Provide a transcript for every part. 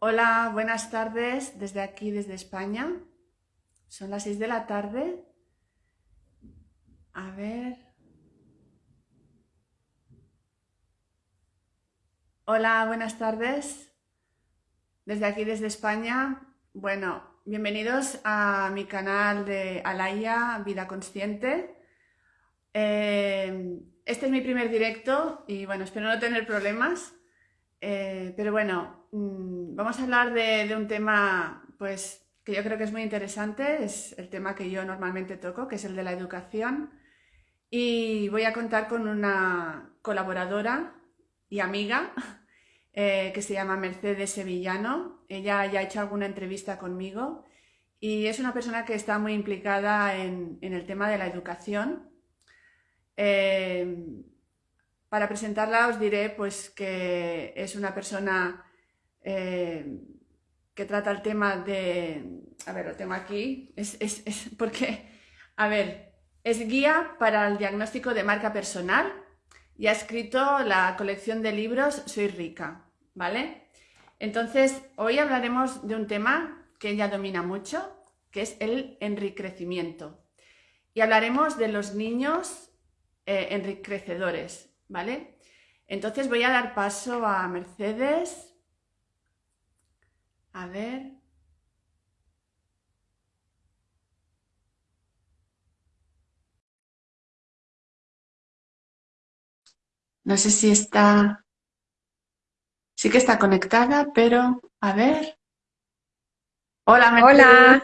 Hola, buenas tardes desde aquí, desde España. Son las 6 de la tarde. A ver. Hola, buenas tardes. Desde aquí, desde España. Bueno, bienvenidos a mi canal de Alaya Vida Consciente. Eh, este es mi primer directo y bueno, espero no tener problemas. Eh, pero bueno, mm, vamos a hablar de, un tema pues, que yo creo que es muy interesante, es el tema que yo normalmente toco, que es el de la educación. Y voy a contar con una colaboradora y amiga eh, que se llama Mercedes Sevillano. Ella ya ha hecho alguna entrevista conmigo y es una persona que está muy implicada en, el tema de la educación. Eh, para presentarla os diré pues, que es una persona eh, que trata el tema de... A ver, lo tengo aquí. Es, porque, a ver, es guía para el diagnóstico de marca personal y ha escrito la colección de libros Soy rica, ¿vale? Entonces, hoy hablaremos de un tema que ella domina mucho, que es el enriquecimiento. Y hablaremos de los niños eh, enriquecedores, ¿vale? Entonces voy a dar paso a Mercedes. A ver. No sé si está... Sí que está conectada, pero a ver. Hola, Mercedes.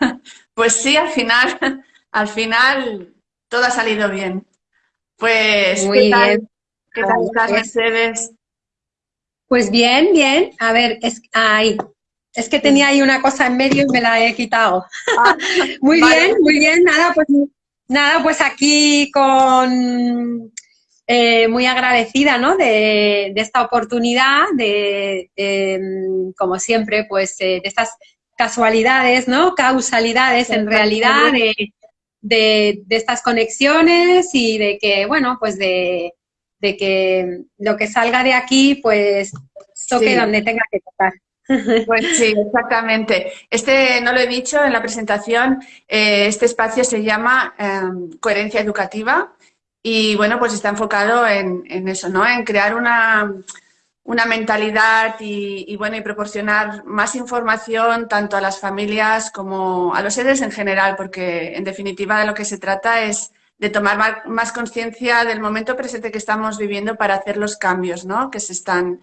Hola. Pues sí, al final, al final todo ha salido bien. Pues, ¿qué tal? ¿Qué tal estás, Mercedes? Pues bien, bien. A ver, es, ay, es que tenía ahí una cosa en medio y me la he quitado. Ah, muy bien, muy bien. Nada, pues, nada, pues aquí con eh, muy agradecida, ¿no? De, esta oportunidad, de, em, como siempre, pues eh, de estas casualidades, ¿no? Causalidades en realidad, de, de, estas conexiones y de que, bueno, pues de, que lo que salga de aquí, pues toque donde tenga que tocar. Pues sí, exactamente. Este, no lo he dicho en la presentación, eh, este espacio se llama em, Coherencia Educativa y bueno, pues está enfocado en, en eso, ¿no? En crear una, una mentalidad y, bueno, y proporcionar más información tanto a las familias como a los seres en general, porque en definitiva de lo que se trata es de tomar más conciencia del momento presente que estamos viviendo para hacer los cambios ¿no? que se están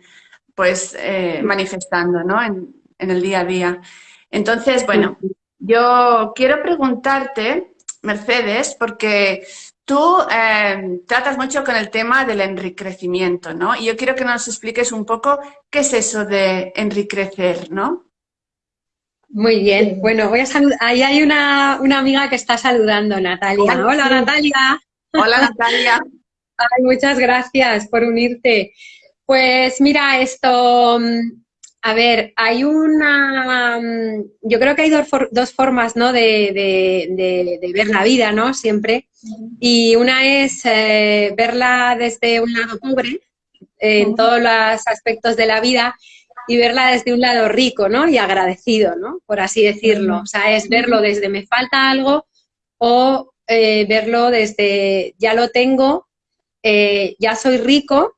pues eh, manifestando ¿no? en, en el día a día. Entonces, bueno, yo quiero preguntarte, Mercedes, porque Tú em, tratas mucho con el tema del enriquecimiento, ¿no? Y yo quiero que nos expliques un poco qué es eso de enriquecer, ¿no? Muy bien, bueno, voy a saludar. Ahí hay una, amiga que está saludando, Natalia. Hola, Natalia. Hola, Natalia. muchas gracias por unirte. Pues mira, esto, a ver, hay una, mm, yo creo que hay dos, formas, ¿no? De, ver la vida, ¿no? Siempre. Y una es eh, verla desde un lado pobre, en todos los aspectos de la vida, y verla desde un lado rico, ¿no? Y agradecido, ¿no? Por así decirlo. O sea, es verlo desde me falta algo o eh, verlo desde ya lo tengo, eh, ya soy rico,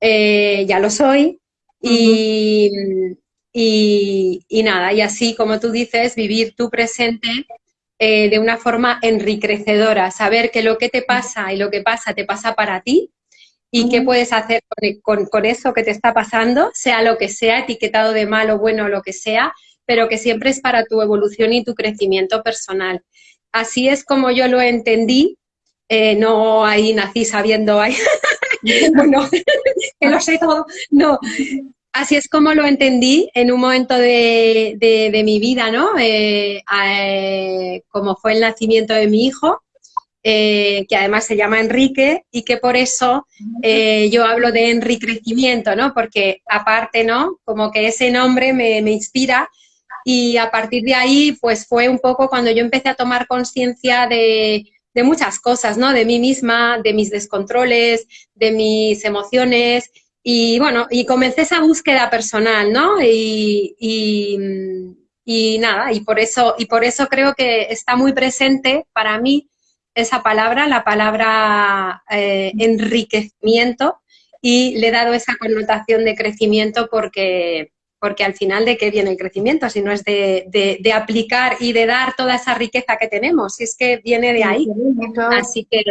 ya lo soy, y, nada, y así como tú dices, vivir tu presente eh, de una forma enriquecedora, saber que lo que te pasa y lo que pasa te pasa para ti y qué puedes hacer con, con, eso que te está pasando, sea lo que sea, etiquetado de malo, bueno, lo que sea, pero que siempre es para tu evolución y tu crecimiento personal. Así es como yo lo entendí, eh, no ahí nací sabiendo, ahí, bueno, que lo sé todo, no, así es como lo entendí en un momento de, mi vida, ¿no? Eh, eh, como fue el nacimiento de mi hijo, eh, que además se llama Enrique, y que por eso yo hablo de enriquecimiento, ¿no? Porque aparte, ¿no? Como que ese nombre me, inspira y a partir de ahí, pues fue un poco cuando yo empecé a tomar conciencia de, de muchas cosas, ¿no? De mí misma, de mis descontroles, de mis emociones, y bueno, y comencé esa búsqueda personal, ¿no? Y, y, nada, y por eso, y por eso creo que está muy presente para mí esa palabra, la palabra eh, enriquecimiento, y le he dado esa connotación de crecimiento porque, porque al final de qué viene el crecimiento, si no es de, de, aplicar y de dar toda esa riqueza que tenemos, si es que viene de ahí. Así que...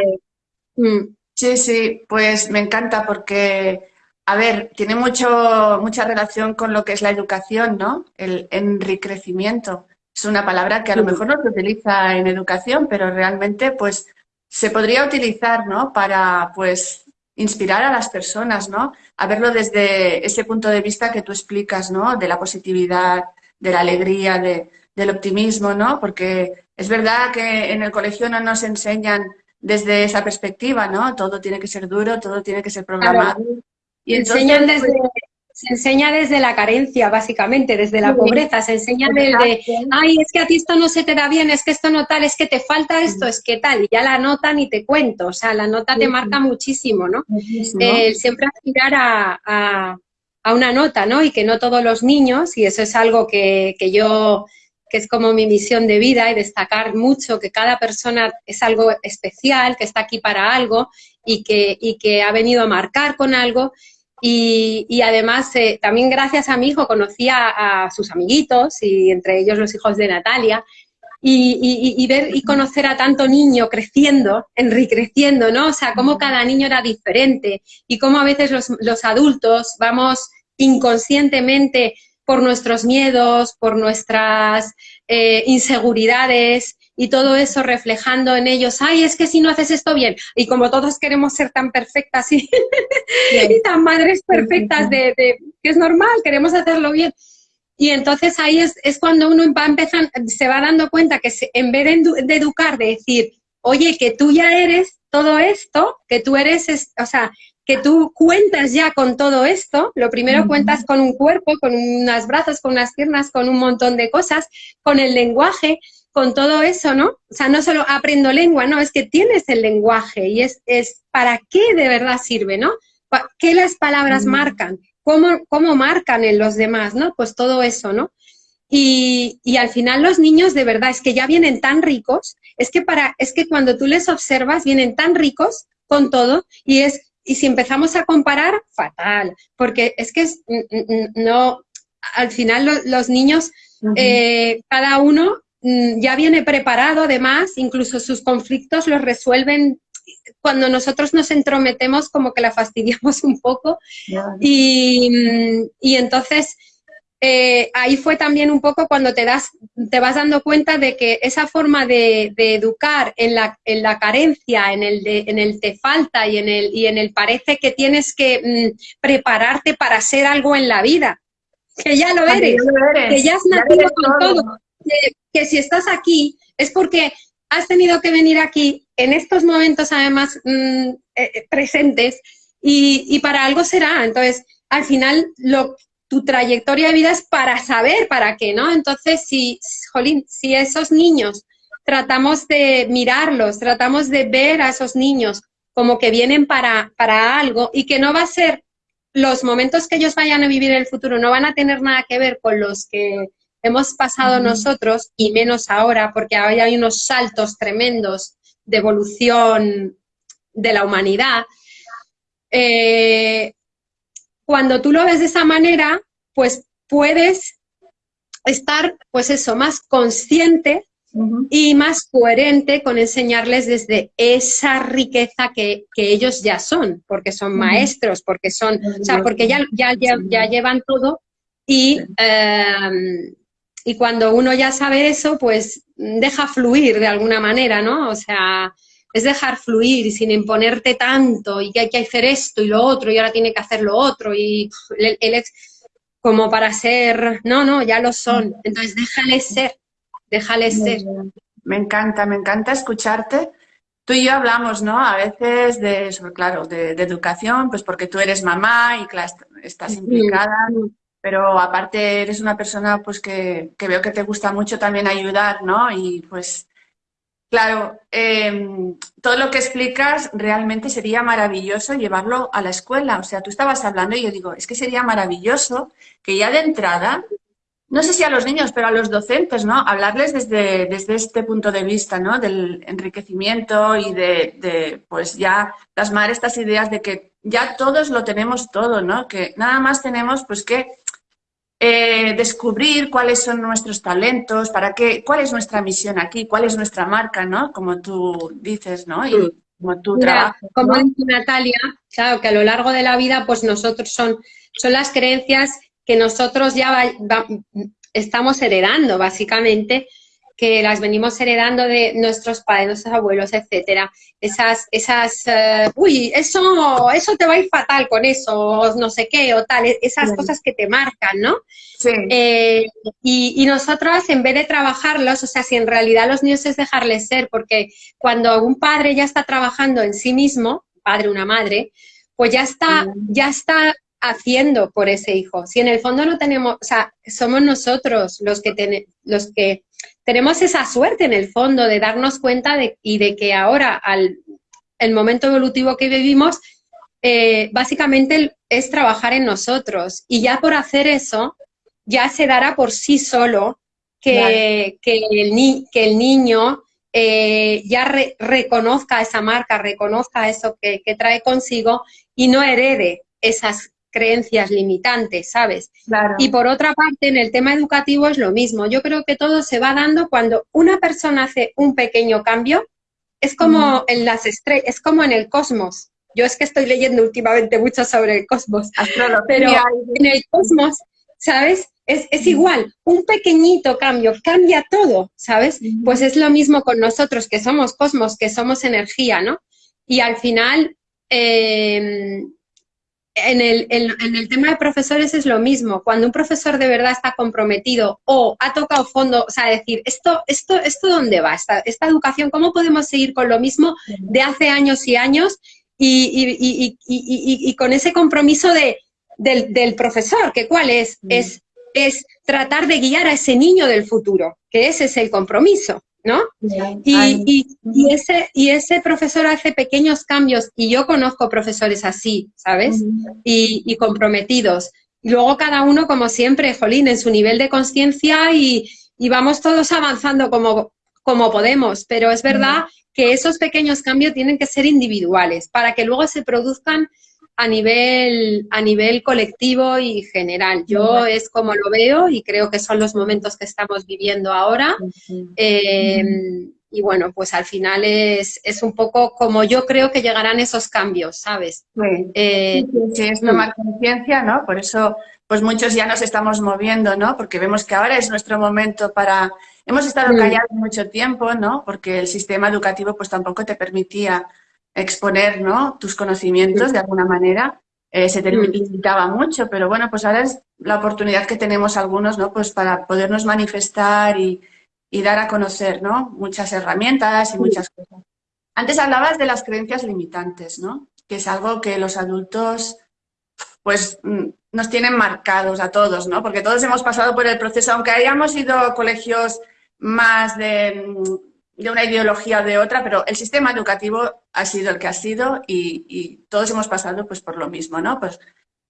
Mm. Sí, sí, pues me encanta porque a ver, tiene mucho, mucha relación con lo que es la educación, ¿no? El enriquecimiento. Es una palabra que a lo mejor no se utiliza en educación, pero realmente pues se podría utilizar, ¿no? Para pues inspirar a las personas, ¿no? A verlo desde ese punto de vista que tú explicas, ¿no? De la positividad, de la alegría, de, del optimismo, ¿no? Porque es verdad que en el colegio no nos enseñan desde esa perspectiva, ¿no? Todo tiene que ser duro, todo tiene que ser programado. Y enseñan desde, pues, se enseña desde la carencia, básicamente, desde la pobreza, se enseña desde, ay, es que a ti esto no se te da bien, es que esto no tal, es que te falta esto, es que tal, y ya la nota ni te cuento, o sea, la nota te marca muchísimo, ¿no? El siempre aspirar a, a, una nota, ¿no? Y que no todos los niños, y eso es algo que, que yo que es como mi misión de vida y destacar mucho que cada persona es algo especial, que está aquí para algo y que, y que ha venido a marcar con algo y, además, eh, también gracias a mi hijo conocí a, sus amiguitos y entre ellos los hijos de Natalia. Y, ver y conocer a tanto niño creciendo, enriqueciendo, ¿no? O sea, cómo cada niño era diferente y cómo a veces los, adultos vamos inconscientemente por nuestros miedos, por nuestras eh, inseguridades, y todo eso reflejando en ellos, ay, es que si no haces esto bien, y como todos queremos ser tan perfectas y, tan madres perfectas de, que es normal, queremos hacerlo bien. Y entonces ahí es, cuando uno va empezar, se va dando cuenta que en vez de, educar, de decir, oye, que tú ya eres todo esto, que tú eres, o sea, que tú cuentas ya con todo esto, lo primero cuentas con un cuerpo, con unas brazos, con unas piernas, con un montón de cosas, con el lenguaje, con todo eso, ¿no? O sea, no solo aprendo lengua, no, es que tienes el lenguaje y es, es para qué de verdad sirve, ¿no? ¿Qué las palabras marcan? ¿Cómo, ¿Cómo marcan en los demás, no? Pues todo eso, ¿no? Y, y, al final los niños de verdad es que ya vienen tan ricos, es que para, es que cuando tú les observas vienen tan ricos con todo y es, y si empezamos a comparar, fatal, porque es que es, no, al final los niños, eh, cada uno ya viene preparado además, incluso sus conflictos los resuelven cuando nosotros nos entrometemos como que la fastidiamos un poco. Y, mm, y, entonces eh, ahí fue también un poco cuando te, das, te vas dando cuenta de que esa forma de, educar en la, en la, carencia, en el, en el te falta y en el, y en el parece que tienes que mm, prepararte para ser algo en la vida, que ya lo eres, que ya has nacido con todo que, si estás aquí es porque has tenido que venir aquí en estos momentos además mm, eh, eh, presentes y, para algo será. Entonces, al final, lo, tu trayectoria de vida es para saber para qué, ¿no? Entonces, si, jolín, si esos niños tratamos de mirarlos, tratamos de ver a esos niños como que vienen para, para algo y que no va a ser los momentos que ellos vayan a vivir en el futuro, no van a tener nada que ver con los que hemos pasado nosotros, y menos ahora, porque ahora hay unos saltos tremendos de evolución de la humanidad, eh, cuando tú lo ves de esa manera, pues puedes estar, pues eso, más consciente y más coherente con enseñarles desde esa riqueza que, ellos ya son, porque son maestros, porque son, o sea, porque ya, ya, ya, llevan todo y em, y cuando uno ya sabe eso, pues deja fluir de alguna manera, ¿no? O sea, es dejar fluir sin imponerte tanto y que hay que hacer esto y lo otro y ahora tiene que hacer lo otro y él, es como para ser, no, no, ya lo son. Entonces déjale ser, déjale ser. Me encanta, me encanta escucharte. Tú y yo hablamos, ¿no? A veces de, claro, de, educación, pues porque tú eres mamá y claro, estás implicada pero aparte eres una persona pues que, veo que te gusta mucho también ayudar, ¿no? Y pues Claro, em, todo lo que explicas realmente sería maravilloso llevarlo a la escuela. O sea, tú estabas hablando y yo digo, es que sería maravilloso que ya de entrada, no sé si a los niños, pero a los docentes, ¿no? Hablarles desde, desde este punto de vista, ¿no? Del enriquecimiento y de, de, pues ya plasmar estas ideas de que ya todos lo tenemos todo, ¿no? Que nada más tenemos pues que eh, descubrir cuáles son nuestros talentos, para qué, cuál es nuestra misión aquí, cuál es nuestra marca, ¿no? Como tú dices, ¿no? Y como tú trabajas. Como dice Natalia, claro, que a lo largo de la vida, pues nosotros son, son las creencias que nosotros ya estamos heredando, básicamente, que las venimos heredando de nuestros padres, nuestros abuelos, etcétera. Esas, esas, uh, uy, eso, eso te va a ir fatal con eso, no sé qué, o tal, esas cosas que te marcan, ¿no? Sí. Eh, y, y nosotros, en vez de trabajarlos, o sea, si en realidad los niños es dejarles ser, porque cuando un padre ya está trabajando en sí mismo, padre, una madre, pues ya está, ya está haciendo por ese hijo. Si en el fondo no tenemos, o sea, somos nosotros los que, ten, los que tenemos esa suerte en el fondo de darnos cuenta de, y de que ahora, al el momento evolutivo que vivimos, eh, básicamente es trabajar en nosotros. Y ya por hacer eso, ya se dará por sí solo que, que, el, ni, que el, niño eh, ya re, reconozca esa marca, reconozca eso que, que, trae consigo y no herede esas creencias limitantes, ¿sabes? Claro. Y por otra parte, en el tema educativo es lo mismo. Yo creo que todo se va dando cuando una persona hace un pequeño cambio, es como mm. en las estrellas, es como en el cosmos. Yo es que estoy leyendo últimamente mucho sobre el cosmos, Astrología. pero en el cosmos, ¿sabes? Es, es, igual, un pequeñito cambio cambia todo, ¿sabes? Pues es lo mismo con nosotros, que somos cosmos, que somos energía, ¿no? Y al final, eh, en el, en, en el, tema de profesores es lo mismo. Cuando un profesor de verdad está comprometido o ha tocado fondo, o sea, decir, esto, esto, esto dónde va, esta, esta educación, ¿cómo podemos seguir con lo mismo de hace años y años y, y, y, y con ese compromiso de, del, del, profesor, que cuál es? Mm. es? Es tratar de guiar a ese niño del futuro, que ese es el compromiso. ¿No? Y, y, y, ese, y ese profesor hace pequeños cambios, y yo conozco profesores así, ¿sabes? Uh -huh. y, y, comprometidos. Y luego cada uno, como siempre, jolín, en su nivel de conciencia y, y, vamos todos avanzando como, como podemos, pero es verdad uh -huh. que esos pequeños cambios tienen que ser individuales para que luego se produzcan a nivel, a nivel colectivo y general. Yo es como lo veo y creo que son los momentos que estamos viviendo ahora. Eh, y bueno, pues al final es, es, un poco como yo creo que llegarán esos cambios, ¿sabes? Sí, eh, sí es tomar conciencia, ¿no? Por eso, pues muchos ya nos estamos moviendo, ¿no? Porque vemos que ahora es nuestro momento para... Hemos estado callados mucho tiempo, ¿no? Porque el sistema educativo pues tampoco te permitía exponer ¿no? tus conocimientos sí. de alguna manera. Eh, se te limitaba mucho, pero bueno, pues ahora es la oportunidad que tenemos algunos, ¿no? Pues para podernos manifestar y, y dar a conocer, ¿no? Muchas herramientas y muchas cosas. Antes hablabas de las creencias limitantes, ¿no? Que es algo que los adultos, pues, nos tienen marcados a todos, ¿no? Porque todos hemos pasado por el proceso, aunque hayamos ido a colegios más de de una ideología o de otra, pero el sistema educativo ha sido el que ha sido y, y todos hemos pasado pues por lo mismo, ¿no? Pues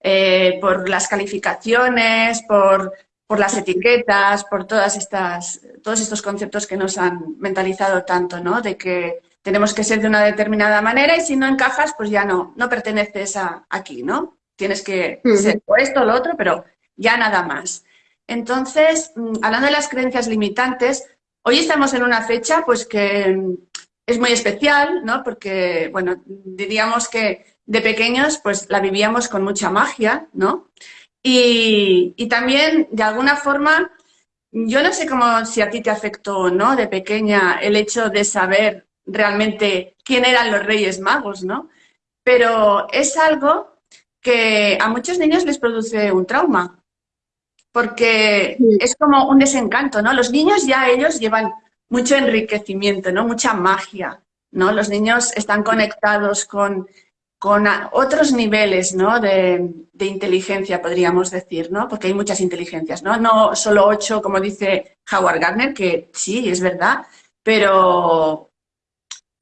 eh, por las calificaciones, por, por, las etiquetas, por todas estas, todos estos conceptos que nos han mentalizado tanto, ¿no? De que tenemos que ser de una determinada manera y si no encajas, pues ya no, no perteneces a, aquí, ¿no? Tienes que uh -huh. ser o esto o lo otro, pero ya nada más. Entonces, mm, hablando de las creencias limitantes, Hoy estamos en una fecha pues que es muy especial, ¿no? Porque, bueno, diríamos que de pequeños pues la vivíamos con mucha magia, ¿no? Y, y también, de alguna forma, yo no sé cómo si a ti te afectó no de pequeña el hecho de saber realmente quién eran los Reyes Magos, ¿no? Pero es algo que a muchos niños les produce un trauma, porque sí. es como un desencanto, ¿no? Los niños ya ellos llevan mucho enriquecimiento, ¿no? Mucha magia, ¿no? Los niños están conectados con, con otros niveles, ¿no? De, de, inteligencia, podríamos decir, ¿no? Porque hay muchas inteligencias, ¿no? No solo ocho, como dice Howard Gardner, que sí, es verdad, pero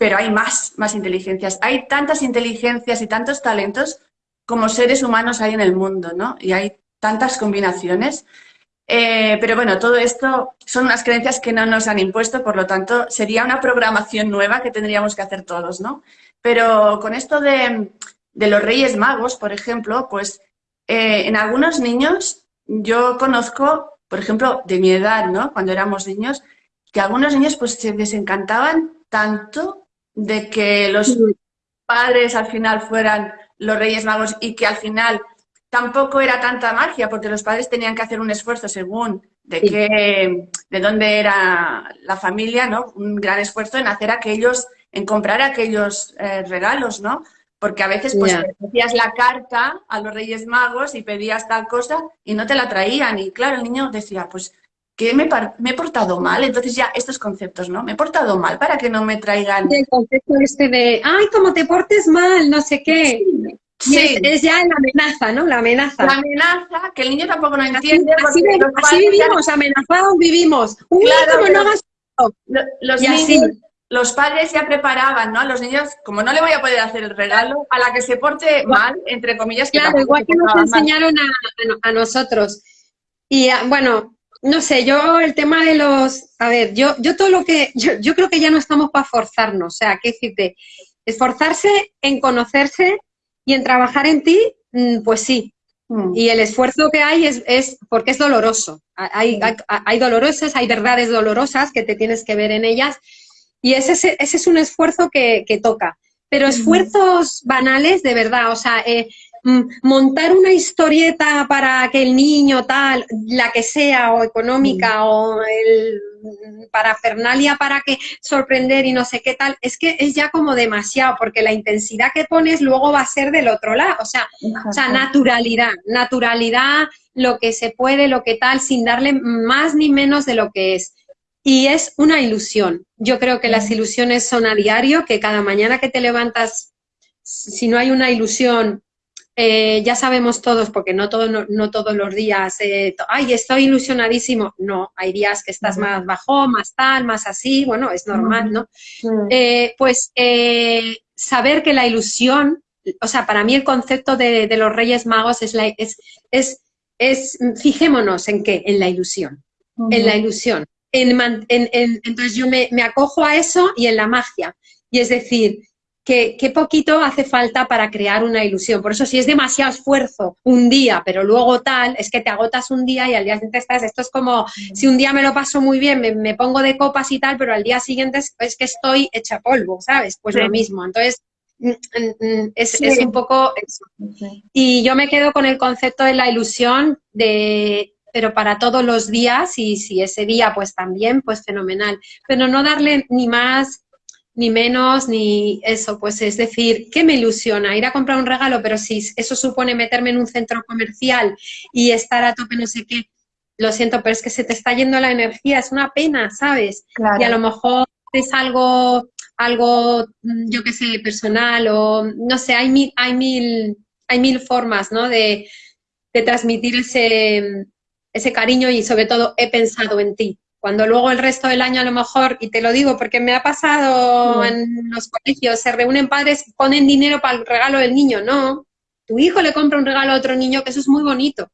pero hay más, más inteligencias. Hay tantas inteligencias y tantos talentos como seres humanos hay en el mundo, ¿no? Y hay tantas combinaciones. Eh, pero bueno, todo esto son unas creencias que no nos han impuesto, por lo tanto, sería una programación nueva que tendríamos que hacer todos, ¿no? Pero con esto de, los Reyes Magos, por ejemplo, pues eh, en algunos niños yo conozco, por ejemplo, de mi edad, ¿no? Cuando éramos niños, que algunos niños pues se desencantaban tanto de que los padres al final fueran los Reyes Magos y que al final tampoco era tanta magia porque los padres tenían que hacer un esfuerzo según de qué, de dónde era la familia, ¿no? Un gran esfuerzo en hacer aquellos, en comprar aquellos eh, regalos, ¿no? Porque a veces pues hacías la carta a los Reyes Magos y pedías tal cosa y no te la traían. Y claro, el niño decía, pues que me, he portado mal. Entonces ya estos conceptos, ¿no? Me he portado mal para que no me traigan... El concepto este de, ay, como te portes mal, no sé qué. Sí. Es, ya la amenaza, ¿no? La amenaza. La amenaza, que el niño tampoco lo entiende. Así, vivimos, amenazados vivimos. claro, los, niños, los padres ya preparaban, ¿no? A los niños, como no le voy a poder hacer el regalo, a la que se porte mal, entre comillas. claro, igual que nos enseñaron a, a, nosotros. Y ah, bueno, no sé, yo el tema de los, a ver, yo, yo todo lo que, yo, yo creo que ya no estamos para forzarnos, o sea, qué decirte, esforzarse en conocerse y en trabajar en ti, mm, pues sí. Mm. Y el esfuerzo que hay es, es porque es doloroso. Hay, mm. hay, hay, dolorosas, hay verdades dolorosas que te tienes que ver en ellas y ese, ese es un esfuerzo que, que toca. Pero esfuerzos banales, de verdad, o sea, eh, montar una historieta para que el niño tal, la que sea, o económica, mm. o el parafernalia para que sorprender y no sé qué tal, es que es ya como demasiado, porque la intensidad que pones luego va a ser del otro lado, o sea, o sea, naturalidad, naturalidad, lo que se puede, lo que tal, sin darle más ni menos de lo que es. Y es una ilusión. Yo creo que las ilusiones son a diario, que cada mañana que te levantas, si no hay una ilusión eh, ya sabemos todos, porque no, todo, no, todos los días, eh, ay, estoy ilusionadísimo. No, hay días que estás más bajo, más tal, más así, bueno, es normal, ¿no? Eh, pues saber que la ilusión, o sea, para mí el concepto de, los Reyes Magos es, la, es, es, es, fijémonos en qué, en la ilusión, en la ilusión. entonces yo me, me acojo a eso y en la magia. Y es decir, qué, poquito hace falta para crear una ilusión. Por eso si es demasiado esfuerzo un día, pero luego tal, es que te agotas un día y al día siguiente estás, esto es como si un día me lo paso muy bien, me, pongo de copas y tal, pero al día siguiente es, que estoy hecha polvo, ¿sabes? Pues lo mismo. Entonces, mm, mm, mm, es, un poco eso. Y yo me quedo con el concepto de la ilusión de pero para todos los días y si ese día pues también, pues fenomenal. Pero no darle ni más ni menos, ni eso, pues es decir, ¿qué me ilusiona? Ir a comprar un regalo, pero si eso supone meterme en un centro comercial y estar a tope no sé qué, lo siento, pero es que se te está yendo la energía, es una pena, ¿sabes? Y a lo mejor es algo, algo, mm, yo qué sé, personal o, no sé, hay mil, hay mil, hay mil formas, ¿no? De, de transmitir ese, ese cariño y sobre todo he pensado en ti. Cuando luego el resto del año a lo mejor, y te lo digo porque me ha pasado en los colegios, se reúnen padres, ponen dinero para el regalo del niño, no. Tu hijo le compra un regalo a otro niño, que eso es muy bonito.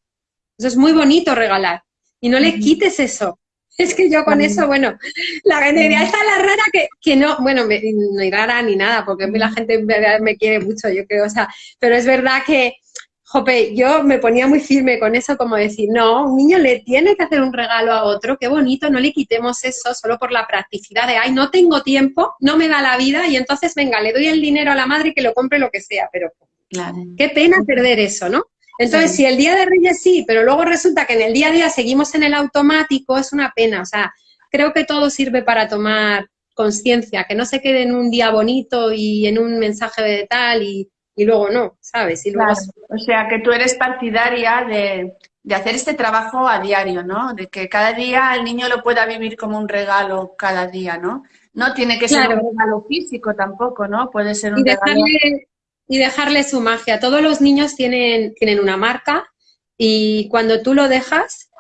Eso es muy bonito regalar. Y no le quites eso. Es que yo con eso, bueno, la ganadería está la rara que, que no, bueno, no hay rara ni nada, porque a mí la gente me quiere mucho, yo creo, o sea, pero es verdad que, Jope, yo me ponía muy firme con eso, como decir, no, un niño le tiene que hacer un regalo a otro, qué bonito, no le quitemos eso solo por la practicidad de, ay, no tengo tiempo, no me da la vida, y entonces, venga, le doy el dinero a la madre que lo compre lo que sea, pero qué pena perder eso, ¿no? Entonces, si el día de Reyes sí, pero luego resulta que en el día a día seguimos en el automático, es una pena, o sea, creo que todo sirve para tomar conciencia, que no se quede en un día bonito y en un mensaje de tal y y luego no, ¿sabes? Y luego... O sea, que tú eres partidaria de, hacer este trabajo a diario, ¿no? De que cada día el niño lo pueda vivir como un regalo cada día, ¿no? No tiene que ser un regalo físico tampoco, ¿no? Puede ser un y regalo... y dejarle su magia. Todos los niños tienen, tienen una marca y cuando tú lo dejas,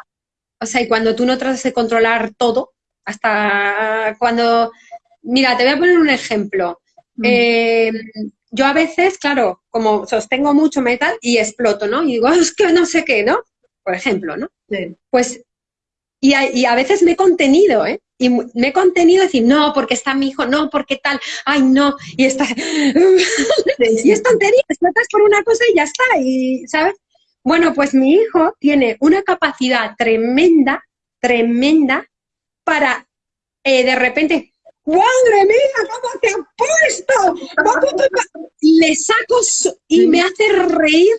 o sea, y cuando tú no tratas de controlar todo, hasta cuando mira, te voy a poner un ejemplo. Mm. Eh, yo a veces, claro, como sostengo mucho metal y exploto, ¿no? Y digo, es que no sé qué, ¿no? Por ejemplo, ¿no? Pues, y a, veces me he contenido, ¿eh? Y me he contenido a decir, no, porque está mi hijo, no, porque tal, ay, no, y está, y es tontería, explotas por una cosa y ya está, y, ¿sabes? Bueno, pues mi hijo tiene una capacidad tremenda, tremenda, para eh, de repente, ¡Madre mía, cómo te ha puesto! Y le saco y me hace reír,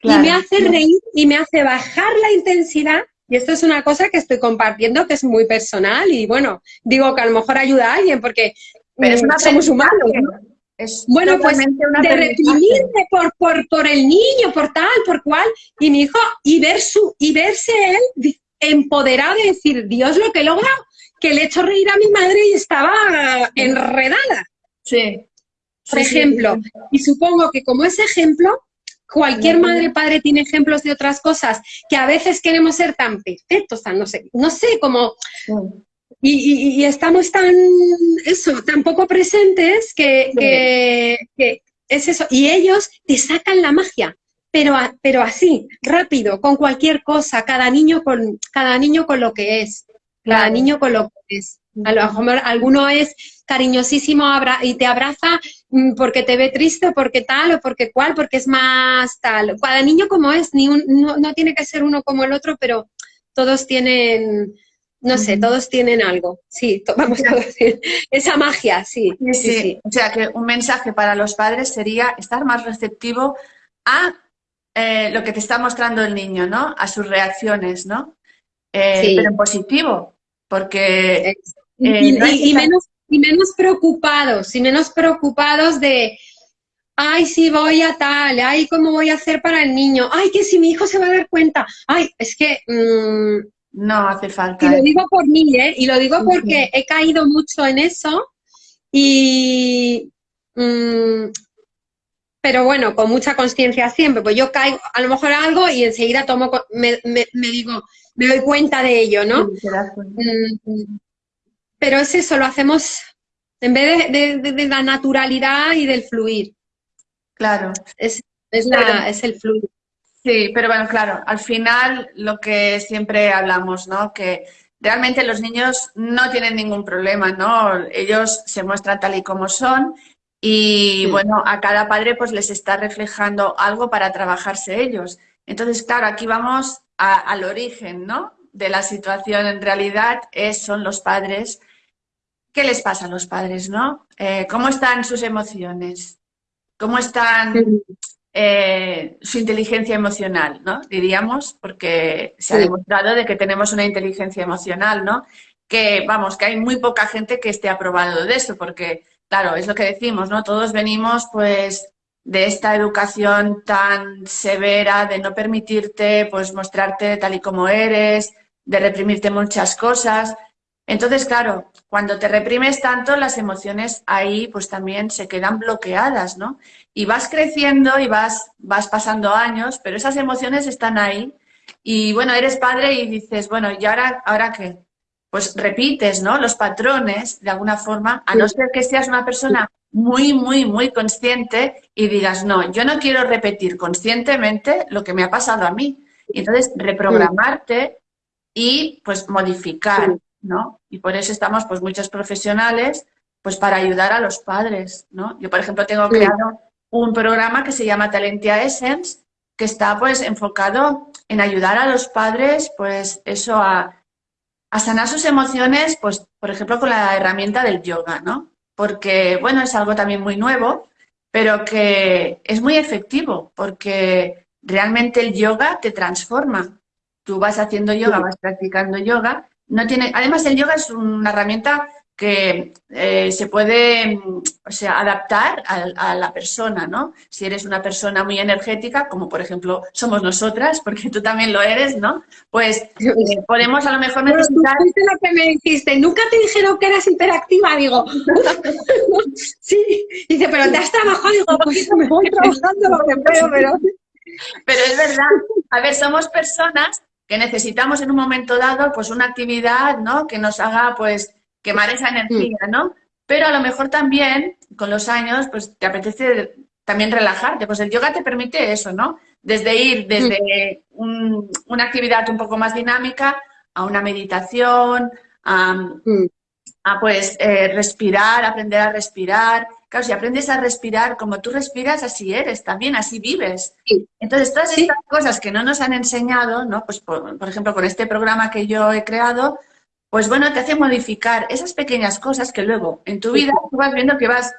y me hace reír, y me hace bajar la intensidad. Y esto es una cosa que estoy compartiendo que es muy personal y bueno, digo que a lo mejor ayuda a alguien porque mm, somos humanos. bueno, pues de reprimirme por, por, por el niño, por tal, por cual, y mi hijo, y ver su, y verse él empoderado de decir, Dios lo que logra que le he hecho reír a mi madre y estaba enredada. Sí. Por ejemplo, y supongo que como ese ejemplo, cualquier madre padre tiene ejemplos de otras cosas que a veces queremos ser tan perfectos, tan no sé, no sé, como... Y, estamos tan, eso, tan poco presentes que, que, es eso. Y ellos te sacan la magia, pero, pero así, rápido, con cualquier cosa, cada niño con, cada niño con lo que es. Cada niño con lo que es. A lo mejor alguno es cariñosísimo y te abraza mm, porque te ve triste, porque tal, o porque cual, porque es más tal. Cada niño como es, ni no, tiene que ser uno como el otro, pero todos tienen, no sé, todos tienen algo. Sí, vamos a decir, esa magia, sí sí, O sea, que un mensaje para los padres sería estar más receptivo a eh, lo que te está mostrando el niño, ¿no? A sus reacciones, ¿no? Eh, pero en positivo, porque... y, eh, menos, y menos preocupados, y menos preocupados de, ay, si voy a tal, ay, ¿cómo voy a hacer para el niño? Ay, que si mi hijo se va a dar cuenta, ay, es que... Mm, no hace falta. Y lo digo por mí, ¿eh? Y lo digo porque he caído mucho en eso y... Mm, pero bueno, con mucha conciencia siempre, pues yo caigo a lo mejor algo y enseguida tomo, me, me, digo, me doy cuenta de ello, ¿no? Mm, pero es eso, lo hacemos en vez de, la naturalidad y del fluir. Claro. Es, es, la, es el fluir. Sí, pero bueno, claro, al final lo que siempre hablamos, ¿no? Que realmente los niños no tienen ningún problema, ¿no? Ellos se muestran tal y como son y bueno, a cada padre pues les está reflejando algo para trabajarse ellos. Entonces, claro, aquí vamos al origen, ¿no? De la situación en realidad es, son los padres. ¿Qué les pasa a los padres, no? Eh, ¿Cómo están sus emociones? ¿Cómo están eh, su inteligencia emocional, ¿no? Diríamos, porque se ha demostrado de que tenemos una inteligencia emocional, ¿no? Que, vamos, que hay muy poca gente que esté aprobado de eso, porque claro, es lo que decimos, ¿no? Todos venimos, pues, de esta educación tan severa de no permitirte, pues, mostrarte tal y como eres, de reprimirte muchas cosas. Entonces, claro, cuando te reprimes tanto, las emociones ahí, pues, también se quedan bloqueadas, ¿no? Y vas creciendo y vas, vas pasando años, pero esas emociones están ahí. Y, bueno, eres padre y dices, bueno, ¿y ahora, ahora qué? Pues repites, ¿no? Los patrones, de alguna forma, a no ser que seas una persona muy, muy, muy consciente y digas, no, yo no quiero repetir conscientemente lo que me ha pasado a mí. Y entonces reprogramarte y pues modificar, ¿no? Y por eso estamos pues muchos profesionales pues para ayudar a los padres, ¿no? Yo, por ejemplo, tengo creado un programa que se llama Talentia Essence, que está pues enfocado en ayudar a los padres pues eso a a sanar sus emociones, pues, por ejemplo, con la herramienta del yoga, ¿no? Porque, bueno, es algo también muy nuevo, pero que es muy efectivo, porque realmente el yoga te transforma. Tú vas haciendo yoga, vas practicando yoga. No tiene, además, el yoga es una herramienta que eh, se puede mm, o sea, adaptar a, la persona, ¿no? Si eres una persona muy energética, como por ejemplo somos nosotras, porque tú también lo eres, ¿no? Pues eh, podemos a lo mejor necesitar... lo que me dijiste, nunca te dijeron que eras hiperactiva, digo. sí, dice, pero te has trabajado, digo, pues me voy trabajando lo que puedo, pero... Pero es verdad, a ver, somos personas que necesitamos en un momento dado pues una actividad, ¿no? Que nos haga pues quemar esa energía, ¿no? pero a lo mejor también con los años pues te apetece también relajarte, pues el yoga te permite eso, ¿no? Desde ir desde una actividad un poco más dinámica a una meditación, a, mm. pues eh, respirar, aprender a respirar. Claro, si aprendes a respirar como tú respiras, así eres también, así vives. Entonces, todas estas cosas que no nos han enseñado, ¿no? Pues por, ejemplo, con este programa que yo he creado, pues bueno, te hace modificar esas pequeñas cosas que luego en tu vida tú vas viendo que vas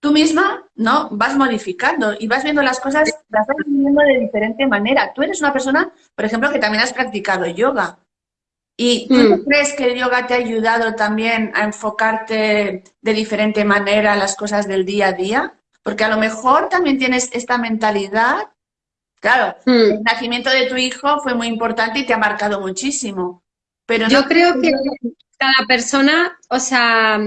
tú misma, ¿no? Vas modificando y vas viendo las cosas, las vas viendo de diferente manera. Tú eres una persona, por ejemplo, que también has practicado yoga. ¿Y tú mm. crees que el yoga te ha ayudado también a enfocarte de diferente manera a las cosas del día a día? Porque a lo mejor también tienes esta mentalidad. Claro, mm. el nacimiento de tu hijo fue muy importante y te ha marcado muchísimo. Pero Yo creo que cada persona, o sea,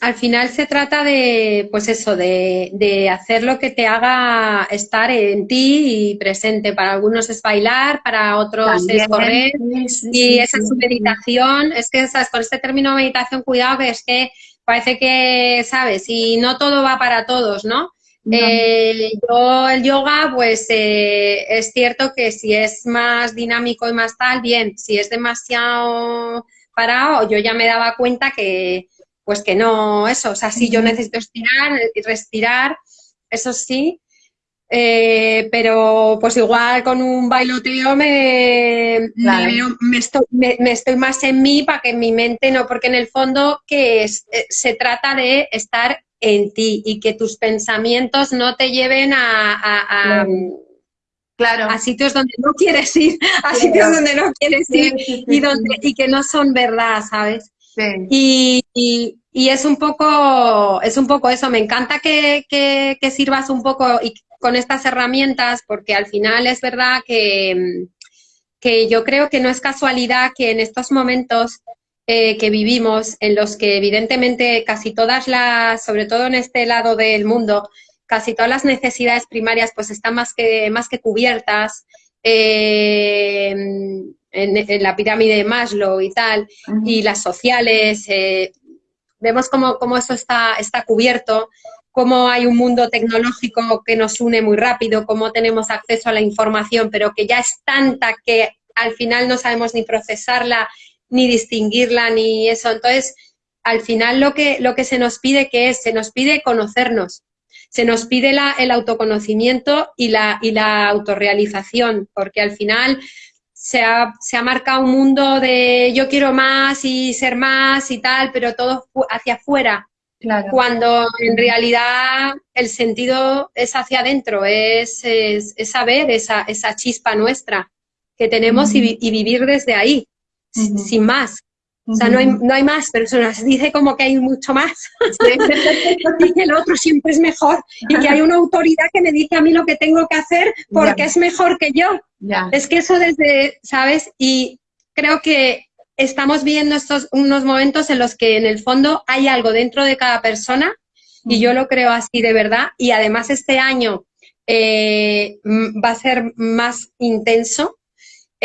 al final se trata de, pues eso, de, hacer lo que te haga estar en ti y presente. Para algunos es bailar, para otros es correr. y esa es su meditación. Es que, ¿sabes? Con este término meditación, cuidado, que es que parece que, ¿sabes? Y no todo va para todos, ¿no? Eh, yo el yoga, pues eh, es cierto que si es más dinámico y más tal, bien. Si es demasiado parado, yo ya me daba cuenta que pues que no, eso, o sea, sí yo necesito estirar y respirar, eso sí, eh, pero pues igual con un bailoteo me, me, estoy, más en mí para que en mi mente no, porque en el fondo que eh, se trata de estar en ti y que tus pensamientos no te lleven a, claro. a sitios donde no quieres ir, a sitios donde no quieres ir y, donde, y que no son verdad, ¿sabes? Y, y, es un poco, es un poco eso. Me encanta que, que, sirvas un poco y con estas herramientas, porque al final es verdad que, que yo creo que no es casualidad que en estos momentos eh, que vivimos, en los que evidentemente casi todas las, sobre todo en este lado del mundo, casi todas las necesidades primarias pues están más que, más que cubiertas. Eh, en, la pirámide de Maslow y tal, y las sociales, eh, vemos cómo, cómo eso está, está cubierto, cómo hay un mundo tecnológico que nos une muy rápido, cómo tenemos acceso a la información, pero que ya es tanta que al final no sabemos ni procesarla, ni distinguirla, ni eso. Entonces, al final lo que, lo que se nos pide que es, se nos pide conocernos, se nos pide la, el autoconocimiento y la, y la autorrealización, porque al final se ha, se ha marcado un mundo de yo quiero más y ser más y tal, pero todo hacia afuera. Cuando en realidad el sentido es hacia adentro, es, es, saber esa, esa, chispa nuestra que tenemos y, vivir desde ahí, sin más. O sea, no hay, no hay más personas. Dice como que hay mucho más. y que el otro siempre es mejor. Y que hay una autoridad que me dice a mí lo que tengo que hacer porque es mejor que yo. Es que eso desde, ¿sabes? Y creo que estamos viendo estos unos momentos en los que en el fondo hay algo dentro de cada persona y yo lo creo así de verdad. Y además este año eh, va a ser más intenso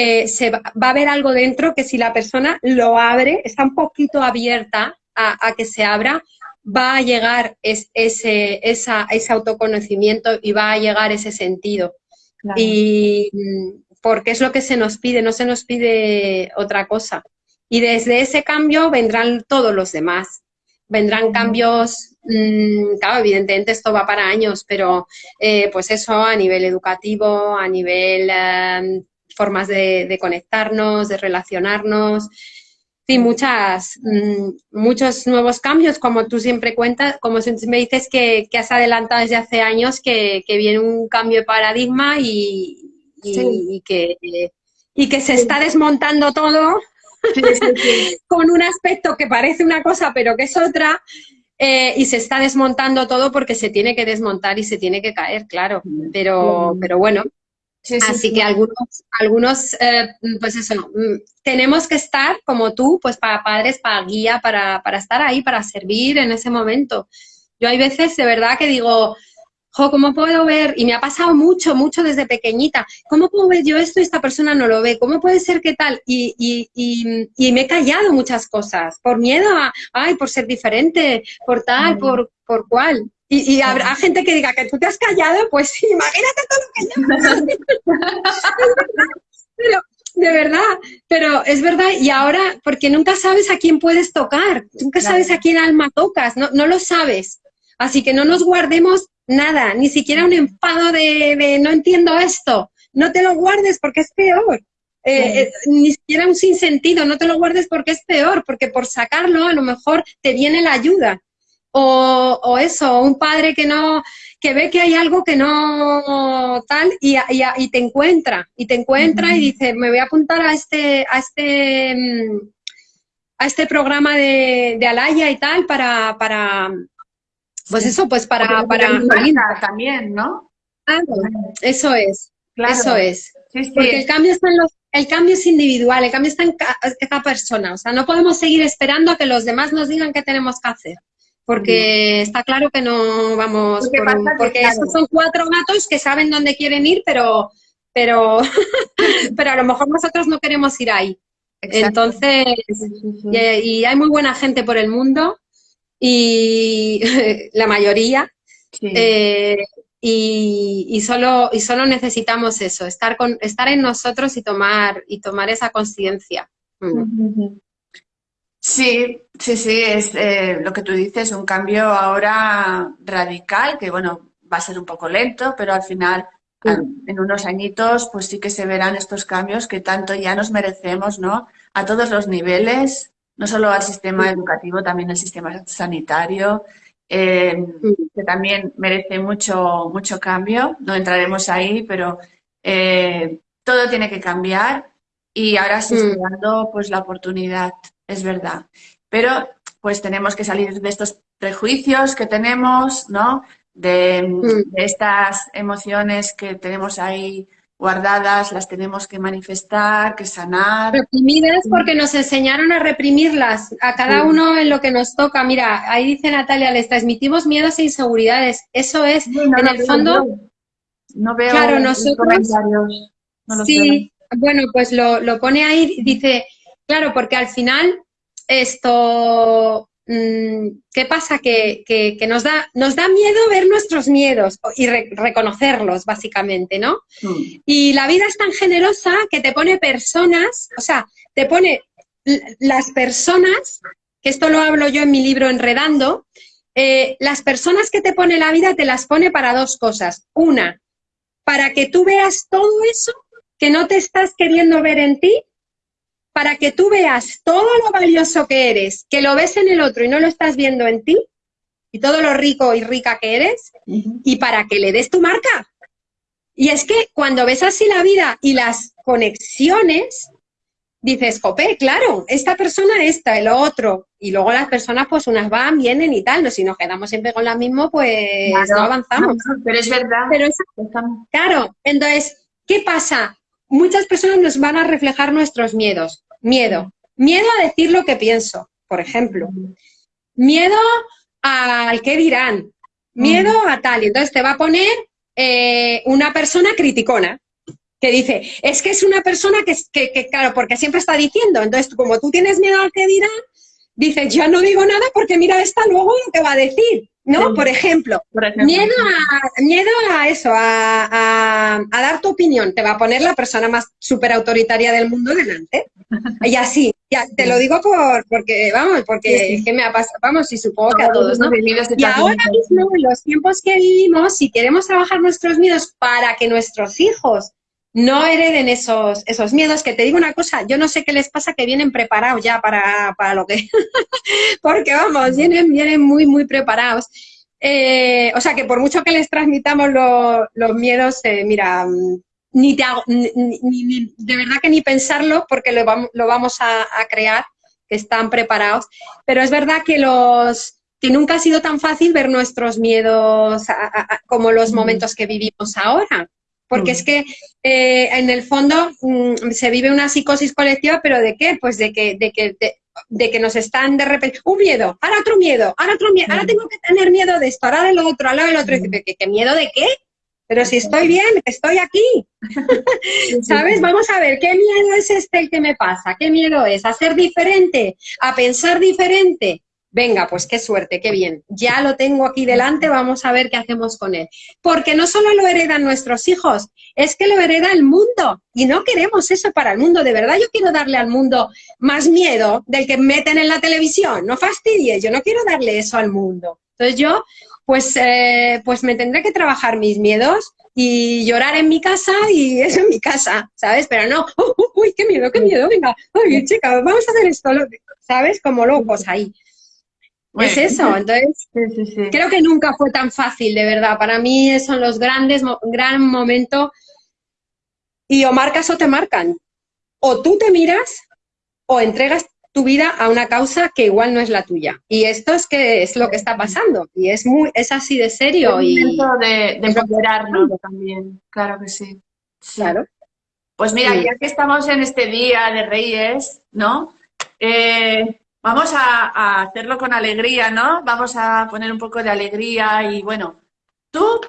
eh, se va, a haber algo dentro que si la persona lo abre, está un poquito abierta a, que se abra, va a llegar ese, ese autoconocimiento y va a llegar ese sentido. Y mm, porque es lo que se nos pide, no se nos pide otra cosa. Y desde ese cambio vendrán todos los demás. Vendrán cambios, mm, claro, evidentemente esto va para años, pero eh, pues eso a nivel educativo, a nivel em, formas de, conectarnos, de relacionarnos, sí, muchas, mm, muchos nuevos cambios, como tú siempre cuentas, como me dices que, has adelantado desde hace años que, viene un cambio de paradigma y, que, y que se está desmontando todo con un aspecto que parece una cosa pero que es otra. Eh, y se está desmontando todo porque se tiene que desmontar y se tiene que caer, claro. Pero, pero bueno, Así que algunos, algunos eh, pues eso, mm, tenemos que estar como tú, pues para padres, para guía, para, para estar ahí, para servir en ese momento. Yo hay veces de verdad que digo, ¿cómo puedo ver? Y me ha pasado mucho, mucho desde pequeñita. ¿Cómo puedo ver yo esto y esta persona no lo ve? ¿Cómo puede ser que tal? Y, y, y, me he callado muchas cosas por miedo a, ay, por ser diferente, por tal, por, por cual. Y, y, habrá gente que diga que tú te has callado, pues sí, imagínate todo lo que yo. pero, de verdad, pero es verdad, y ahora, porque nunca sabes a quién puedes tocar, nunca sabes a quién alma tocas, no, no lo sabes. Así que no nos guardemos nada, ni siquiera un enfado de, no entiendo esto, no te lo guardes porque es peor. Eh, eh, ni siquiera un sinsentido, no te lo guardes porque es peor, porque por sacarlo a lo mejor te viene la ayuda. O, o eso, un padre que no, que ve que hay algo que no tal y, y, te encuentra, y te encuentra y dice, me voy a apuntar a este, a este, mm, a este programa de, de Alaya y tal para, para, pues eso, pues para... para también, ¿no? eso es, eso es. Porque el cambio, está en los, el cambio es individual, el cambio está en cada persona. O sea, no podemos seguir esperando a que los demás nos digan qué tenemos que hacer. Porque está claro que no vamos... Porque, estos son cuatro gatos que saben dónde quieren ir, pero, pero, pero a lo mejor nosotros no queremos ir ahí. Entonces, y hay muy buena gente por el mundo y la mayoría. Eh, y, solo, y solo necesitamos eso, estar, con, estar en nosotros y tomar, y tomar esa conciencia. Mm. Sí, sí, sí, es eh, lo que tú dices, un cambio ahora radical, que bueno, va a ser un poco lento, pero al final, en unos añitos, pues sí que se verán estos cambios que tanto ya nos merecemos, ¿no? A todos los niveles, no solo al sistema educativo, también al sistema sanitario, eh, que también merece mucho, mucho cambio. No entraremos ahí, pero eh, todo tiene que cambiar y ahora se está dando pues, la oportunidad, es verdad. Pero pues tenemos que salir de estos prejuicios que tenemos, ¿no? de mm. estas emociones que tenemos ahí guardadas, las tenemos que manifestar, que sanar. Reprimidas porque nos enseñaron a reprimirlas, a cada uno en lo que nos toca. Mira, ahí dice Natalia, les transmitimos miedos e inseguridades. Eso es, en el fondo... No veo claro, nosotros, sí, bueno, pues lo, lo pone ahí, dice, claro, porque al final esto Mm, ¿qué pasa? Que, nos, da, nos da miedo ver nuestros miedos y reconocerlos, básicamente, ¿no? Mm. Y la vida es tan generosa que te pone personas, o sea, te pone las personas, que esto lo hablo yo en mi libro Enredando, eh, las personas que te pone la vida te las pone para dos cosas. Una, para que tú veas todo eso que no te estás queriendo ver en ti para que tú veas todo lo valioso que eres, que lo ves en el otro y no lo estás viendo en ti, y todo lo rico y rica que eres, y para que le des tu marca. Y es que cuando ves así la vida y las conexiones, dices, jope, claro, esta persona, esta, el otro, y luego las personas, pues unas van, vienen y tal, no, si nos quedamos siempre con la misma, pues no avanzamos. pero es verdad. Pero es, claro, entonces, ¿qué pasa? Muchas personas nos van a reflejar nuestros miedos. Miedo. Miedo a decir lo que pienso, por ejemplo. Miedo al qué dirán. Miedo a tal. Y entonces te va a poner eh, una persona criticona que dice, es que es una persona que, que, que, claro, porque siempre está diciendo, entonces como tú tienes miedo al que dirán, dices, ya no digo nada porque mira esta luego lo que va a decir. ¿No? Por, ejemplo, miedo, a, miedo a eso, a, dar tu opinión, te va a poner la persona más súper autoritaria del mundo delante. Y así, ya, te lo digo por, porque, vamos, porque me ha pasado, vamos, y supongo que a todos, ¿no? Y ahora mismo, en los tiempos que vivimos, si queremos trabajar nuestros miedos para que nuestros hijos no hereden esos, esos miedos, que te digo una cosa, yo no sé qué les pasa que vienen preparados ya para, para lo que... Porque vamos, vienen, vienen muy, muy preparados. Eh, o sea, que por mucho que les transmitamos los miedos, eh, mira, ni te hago, ni, de verdad que ni pensarlo porque lo vamos, lo vamos a, crear, que están preparados. Pero es verdad que los que nunca ha sido tan fácil ver nuestros miedos como los momentos que vivimos ahora porque es mm. que eh, en el fondo mm, se vive una psicosis colectiva, pero ¿de qué? Pues de que, de que de que nos están de repente, un miedo, ahora otro miedo, ahora otro miedo, ahora tengo que tener miedo de esto, ahora de lo otro, ahora del otro. ¿Qué, ¿Qué miedo de qué? Pero si estoy bien, estoy aquí. ¿Sabes? Vamos a ver, ¿qué miedo es este el que me pasa? ¿Qué miedo es? ¿A ser diferente? ¿A pensar diferente? Venga, pues qué suerte, qué bien. Ya lo tengo aquí delante, vamos a ver qué hacemos con él. Porque no solo lo heredan nuestros hijos, es que lo hereda el mundo. Y no queremos eso para el mundo. De verdad, yo quiero darle al mundo más miedo del que meten en la televisión. No fastidies, yo no quiero darle eso al mundo. Entonces yo pues, eh, pues me tendré que trabajar mis miedos y llorar en mi casa y eso en mi casa, ¿sabes? Pero no, uy, qué miedo, qué miedo, venga, oye, chica, vamos a hacer esto, ¿sabes? Como locos ahí. Es eso, entonces creo que nunca fue tan fácil, de verdad. Para mí son los grandes, gran momento y o marcas o te marcan. O tú te miras o entregas tu vida a una causa que igual no es la tuya. Y esto es que es lo que está pasando. Y es muy, es así de serio. Es y de, de empoderarnos también, claro que sí. Claro. Pues mira, ya que estamos en este día de Reyes, ¿no? Eh, vamos a, hacerlo con alegría, ¿no? Vamos a poner un poco de alegría y bueno, tú,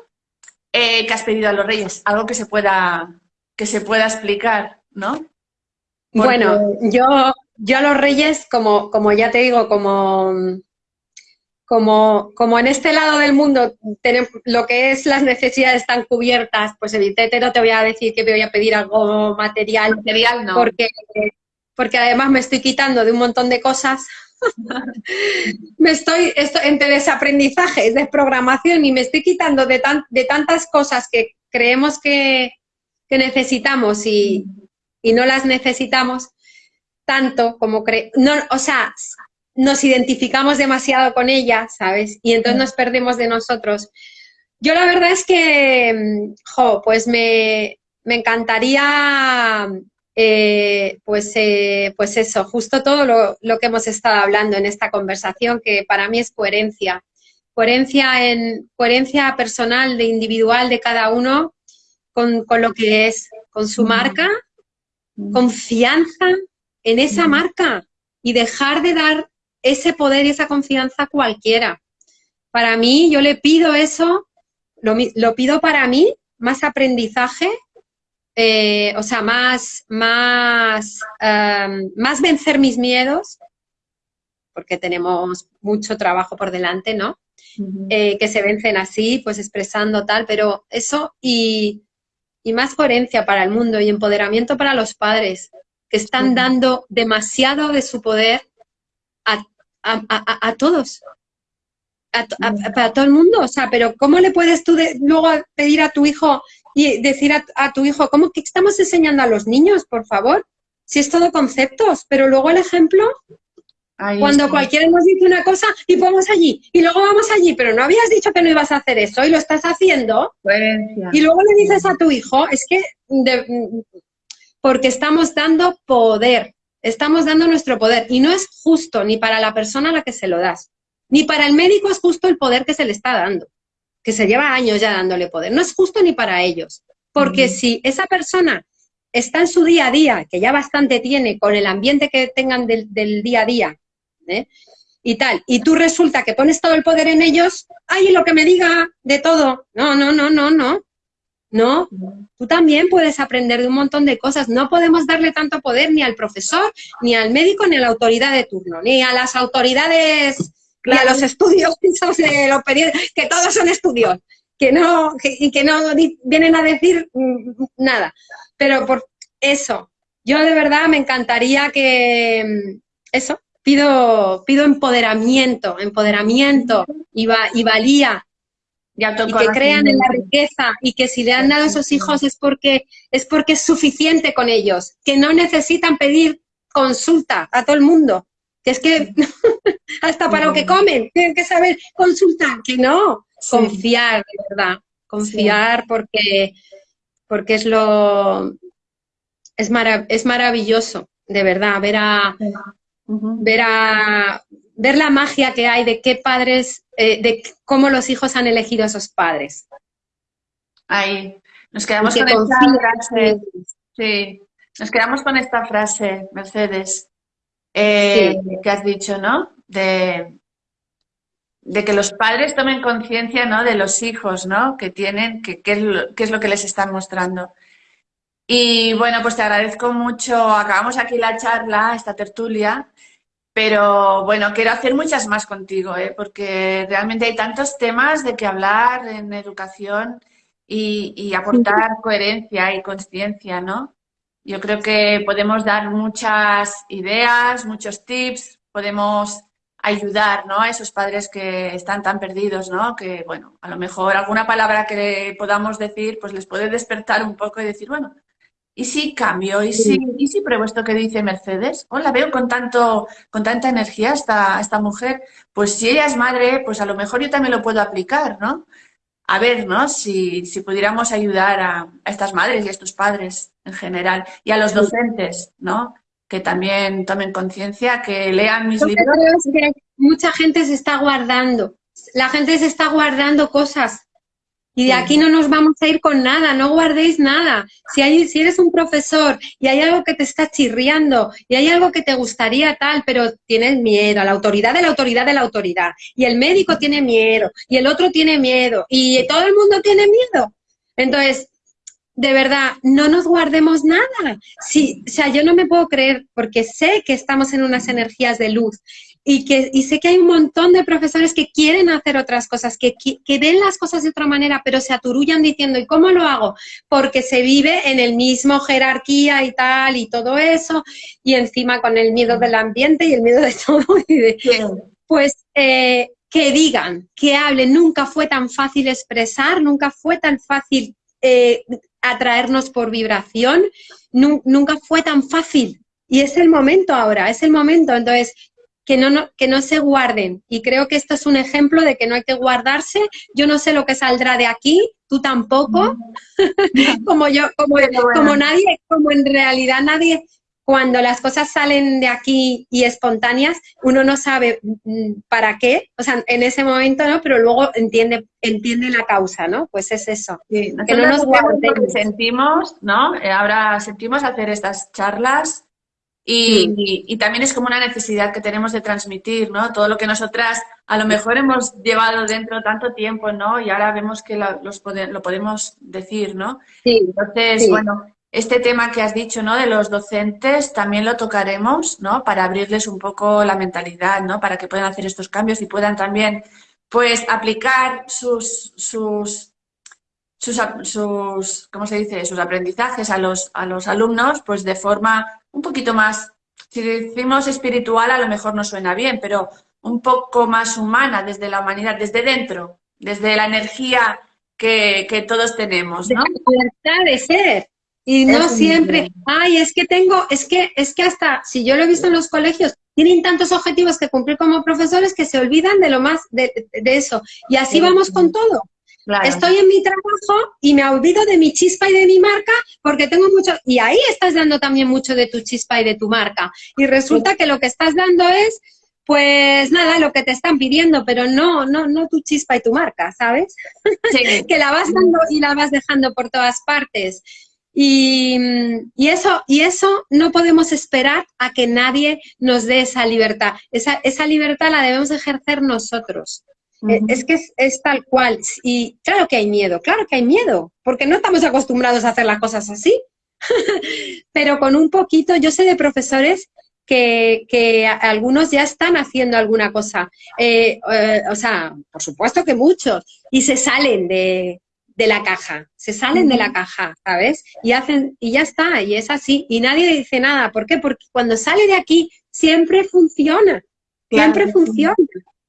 eh, ¿qué has pedido a los Reyes? Algo que se pueda, que se pueda explicar, ¿no? Bueno, yo yo a los reyes, como, como ya te digo, como, como, como en este lado del mundo tenemos, lo que es las necesidades están cubiertas, pues evidentemente no te voy a decir que me voy a pedir algo material, material no. porque, porque además me estoy quitando de un montón de cosas. me estoy, estoy entre desaprendizaje, desprogramación y me estoy quitando de, tan, de tantas cosas que creemos que, que necesitamos y, y no las necesitamos tanto como cree, no, o sea, nos identificamos demasiado con ella, ¿sabes? Y entonces nos perdemos de nosotros. Yo la verdad es que, mm, jo, pues me, me encantaría, eh, pues, eh, pues eso, justo todo lo, lo, que hemos estado hablando en esta conversación, que para mí es coherencia. Coherencia, en, coherencia personal, de individual de cada uno con, con lo que es, con su marca, confianza, en esa marca y dejar de dar ese poder y esa confianza a cualquiera. Para mí, yo le pido eso, lo, pido para mí, más aprendizaje, eh, o sea, más, más, más vencer mis miedos, porque tenemos mucho trabajo por delante, ¿no? Eh, que se vencen así, pues expresando tal, pero eso y, y más coherencia para el mundo y empoderamiento para los padres, que están dando demasiado de su poder a, todos, a, todo el mundo. O sea, pero ¿cómo le puedes tú luego pedir a tu hijo y decir a, tu hijo, ¿cómo que estamos enseñando a los niños, por favor? Si es todo conceptos, pero luego el ejemplo, cuando cualquiera nos dice una cosa y vamos allí, y luego vamos allí, pero no habías dicho que no ibas a hacer eso y lo estás haciendo, y luego le dices a tu hijo, es que porque estamos dando poder, estamos dando nuestro poder y no es justo ni para la persona a la que se lo das, ni para el médico es justo el poder que se le está dando, que se lleva años ya dándole poder, no es justo ni para ellos, porque si esa persona está en su día a día, que ya bastante tiene con el ambiente que tengan del, día a día, ¿eh? y tal, y tú resulta que pones todo el poder en ellos, ay, lo que me diga de todo, no, no, no, no, no, no, tú también puedes aprender de un montón de cosas. No podemos darle tanto poder ni al profesor, ni al médico, ni a la autoridad de turno, ni a las autoridades, a los estudios de los que todos son estudios, que no, y que no vienen a decir mm, nada. Pero por eso, yo de verdad me encantaría que, mm, eso, pido, pido empoderamiento, empoderamiento y, y valía. Y, que crean en la riqueza y que si le han dado a esos hijos es porque, es porque es suficiente con ellos, que no necesitan pedir consulta a todo el mundo, que es que hasta para lo que comen tienen que saber consultar, que no, confiar, de verdad, confiar porque, porque es lo, es, es maravilloso, de verdad, ver a, ver a, ver la magia que hay de qué padres, eh, de cómo los hijos han elegido a esos padres. Ahí, nos quedamos con esta frase. Sí, nos quedamos con esta frase, Mercedes. Eh, que has dicho, ¿no? De, de que los padres tomen conciencia, ¿no? De los hijos, ¿no? Que tienen, que, qué es lo que les están mostrando. Y bueno, pues te agradezco mucho. Acabamos aquí la charla, esta tertulia, pero bueno, quiero hacer muchas más contigo, ¿eh? porque realmente hay tantos temas de que hablar en educación y, aportar coherencia y conciencia, ¿no? Yo creo que podemos dar muchas ideas, muchos tips, podemos ayudar ¿no? a esos padres que están tan perdidos, ¿no? que bueno, a lo mejor alguna palabra que podamos decir pues les puede despertar un poco y decir, bueno, ¿Y si cambio? ¿Y si, ¿Y si pruebo esto que dice Mercedes? ¿O la veo con, tanto, con tanta energía esta, esta mujer? Pues si ella es madre, pues a lo mejor yo también lo puedo aplicar, ¿no? A ver, ¿no? Si, si pudiéramos ayudar a, a, estas madres y a estos padres en general y a los docentes, ¿no? Que también tomen conciencia, que lean mis libros. Creo que mucha gente se está guardando. La gente se está guardando cosas y de aquí no nos vamos a ir con nada, no guardéis nada. Si, hay, si eres un profesor y hay algo que te está chirriando y hay algo que te gustaría tal, pero tienes miedo, a la autoridad de la autoridad de la autoridad, y el médico tiene miedo, y el otro tiene miedo, y todo el mundo tiene miedo. Entonces, de verdad, no nos guardemos nada. Sí, o sea, yo no me puedo creer, porque sé que estamos en unas energías de luz y, que, y sé que hay un montón de profesores que quieren hacer otras cosas, que, que, ven las cosas de otra manera, pero se aturullan diciendo, ¿y cómo lo hago? Porque se vive en el mismo jerarquía y tal, y todo eso, y encima con el miedo del ambiente y el miedo de todo. pues eh, que digan, que hablen, nunca fue tan fácil expresar, nunca fue tan fácil eh, atraernos por vibración, nunca fue tan fácil. Y es el momento ahora, es el momento. Entonces, que no, que no se guarden. Y creo que esto es un ejemplo de que no hay que guardarse. Yo no sé lo que saldrá de aquí, tú tampoco, como yo, como, como nadie, como en realidad nadie, cuando las cosas salen de aquí y espontáneas, uno no sabe mm, para qué, o sea, en ese momento no, pero luego entiende, entiende la causa, ¿no? Pues es eso. que no nos guardemos. Sentimos, ¿no? Eh, ahora sentimos hacer estas charlas y, también es como una necesidad que tenemos de transmitir, ¿no? Todo lo que nosotras a lo mejor hemos llevado dentro tanto tiempo, ¿no? Y ahora vemos que lo, los lo podemos decir, ¿no? Entonces, bueno, este tema que has dicho, ¿no? De los docentes también lo tocaremos, ¿no? Para abrirles un poco la mentalidad, ¿no? Para que puedan hacer estos cambios y puedan también, pues, aplicar sus, sus, sus, sus ¿cómo se dice? Sus aprendizajes a los, a los alumnos, pues, de forma un poquito más, si decimos espiritual a lo mejor no suena bien, pero un poco más humana desde la humanidad, desde dentro, desde la energía que, que todos tenemos, ¿no? La libertad de ser. Y no siempre, ay, es que tengo, es que, es que hasta, si yo lo he visto en los colegios, tienen tantos objetivos que cumplir como profesores que se olvidan de lo más, de, de eso. Y así vamos con todo. Estoy en mi trabajo y me olvido de mi chispa y de mi marca porque tengo mucho... Y ahí estás dando también mucho de tu chispa y de tu marca. Y resulta que lo que estás dando es, pues nada, lo que te están pidiendo, pero no, no, no tu chispa y tu marca, ¿sabes? que la vas dando y la vas dejando por todas partes. Y, y, eso, y eso no podemos esperar a que nadie nos dé esa libertad. Esa, esa libertad la debemos ejercer nosotros. Eh, es que es, tal cual. Y claro que hay miedo, claro que hay miedo, porque no estamos acostumbrados a hacer las cosas así. Pero con un poquito, yo sé de profesores que, algunos ya están haciendo alguna cosa. Eh, eh, o sea, por supuesto que muchos. Y se salen de, la caja, se salen de la caja, ¿sabes? Y hacen, y ya está, y es así. Y nadie dice nada. ¿Por qué? Porque cuando sale de aquí siempre funciona. Siempre funciona.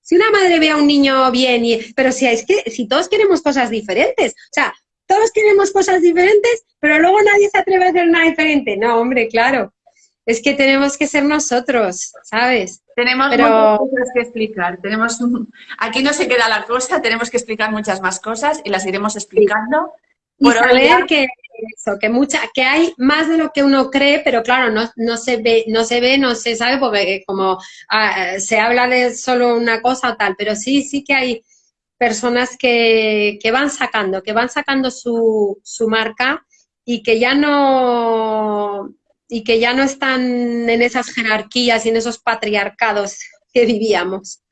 Si una madre ve a un niño bien, y, pero si es que si todos queremos cosas diferentes, o sea, todos queremos cosas diferentes, pero luego nadie se atreve a hacer nada diferente. No, hombre, claro. Es que tenemos que ser nosotros, ¿sabes? Tenemos muchas cosas que explicar. Tenemos Aquí no se queda la cosa, tenemos que explicar muchas más cosas y las iremos explicando. Y saber que, eso, que, mucha, que hay más de lo que uno cree, pero claro, no, no, se ve, no se ve, no se sabe, porque como ah, se habla de solo una cosa o tal, pero sí, sí que hay personas que, que van sacando, que van sacando su, su marca y que ya no y que ya no están en esas jerarquías y en esos patriarcados que vivíamos.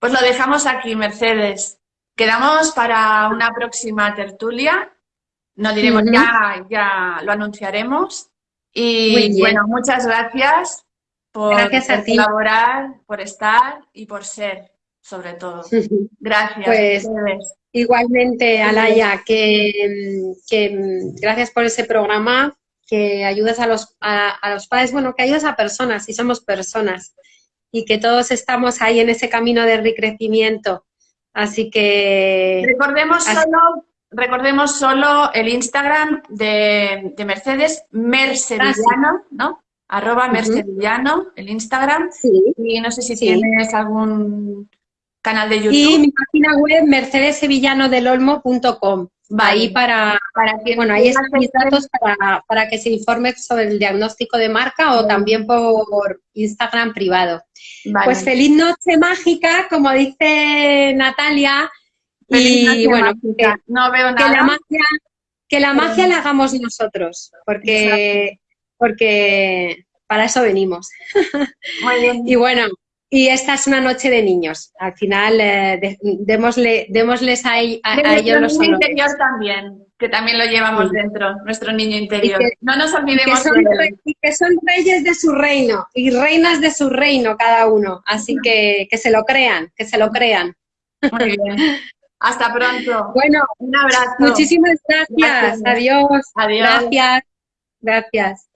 Pues lo dejamos aquí, Mercedes. Quedamos para una próxima tertulia. No diremos ya, ya lo anunciaremos. Y bueno, muchas gracias por, colaborar, por estar y por ser, sobre todo. Gracias. Pues, igualmente, Alaya, que, que, gracias por ese programa, que ayudas a los, a, los padres, bueno, que ayudas a personas, y somos personas, y que todos estamos ahí en ese camino de recrecimiento. Así que... Recordemos solo recordemos solo el Instagram de, Mercedes, Mercedillano, ah, ¿no? Arroba Mercedillano, el Instagram. Sí. Y no sé si tienes algún canal de YouTube. Y mi página web, mercedesevillanodelolmo.com. Va ahí para, para bueno, ahí están mis datos para, para, que se informe sobre el diagnóstico de marca o también por Instagram privado. Pues feliz noche mágica, como dice Natalia, y bueno, que, no veo nada. que la magia, que la, magia la hagamos nosotros, porque, porque para eso venimos. Muy bien. y bueno, y esta es una noche de niños. Al final, eh, démosle, démosles a, ellos los niño interior también, que también lo llevamos dentro, nuestro niño interior. no nos olvidemos que son, Y que son reyes de su reino y reinas de su reino cada uno. Así que que se lo crean, que se lo crean. Muy bien. Hasta pronto. Bueno, un abrazo. Muchísimas gracias. Adiós. Adiós. Gracias. Gracias.